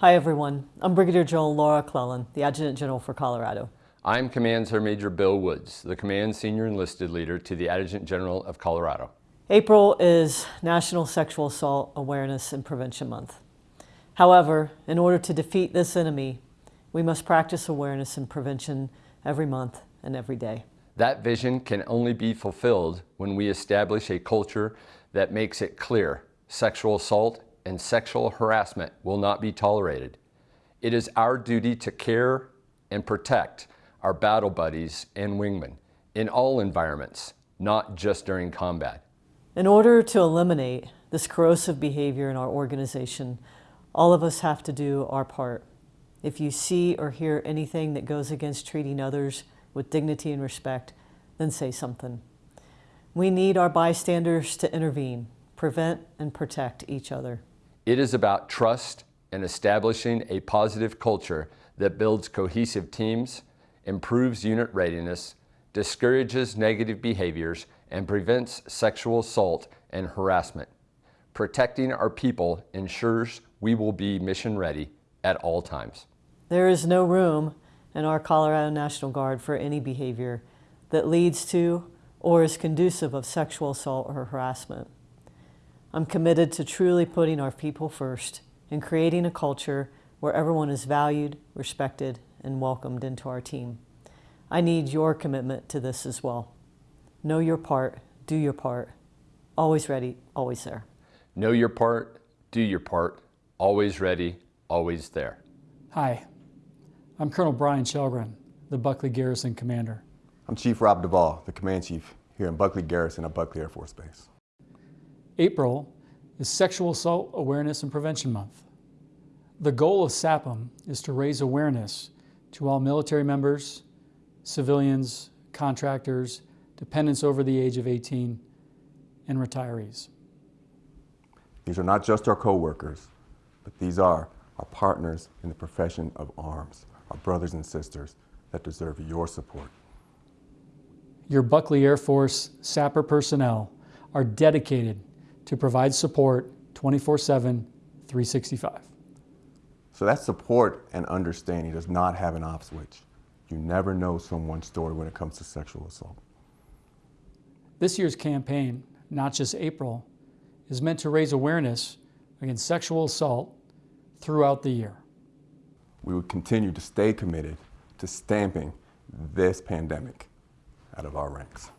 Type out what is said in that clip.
Hi everyone, I'm Brigadier General Laura Clellan, the Adjutant General for Colorado. I'm Command Sergeant Major Bill Woods, the Command Senior Enlisted Leader to the Adjutant General of Colorado. April is National Sexual Assault Awareness and Prevention Month. However, in order to defeat this enemy, we must practice awareness and prevention every month and every day. That vision can only be fulfilled when we establish a culture that makes it clear sexual assault and sexual harassment will not be tolerated. It is our duty to care and protect our battle buddies and wingmen in all environments, not just during combat. In order to eliminate this corrosive behavior in our organization, all of us have to do our part. If you see or hear anything that goes against treating others with dignity and respect, then say something. We need our bystanders to intervene, prevent and protect each other. It is about trust and establishing a positive culture that builds cohesive teams, improves unit readiness, discourages negative behaviors, and prevents sexual assault and harassment. Protecting our people ensures we will be mission ready at all times. There is no room in our Colorado National Guard for any behavior that leads to or is conducive of sexual assault or harassment. I'm committed to truly putting our people first and creating a culture where everyone is valued, respected, and welcomed into our team. I need your commitment to this as well. Know your part, do your part. Always ready, always there. Know your part, do your part. Always ready, always there. Hi, I'm Colonel Brian Shelgren, the Buckley Garrison Commander. I'm Chief Rob Duvall, the Command Chief here in Buckley Garrison at Buckley Air Force Base. April is Sexual Assault Awareness and Prevention Month. The goal of SAAPM is to raise awareness to all military members, civilians, contractors, dependents over the age of 18, and retirees. These are not just our co-workers, but these are our partners in the profession of arms, our brothers and sisters that deserve your support. Your Buckley Air Force SAPR personnel are dedicated to provide support 24-7, 365. So that support and understanding does not have an off switch. You never know someone's story when it comes to sexual assault. This year's campaign, Not Just April, is meant to raise awareness against sexual assault throughout the year. We will continue to stay committed to stamping this pandemic out of our ranks.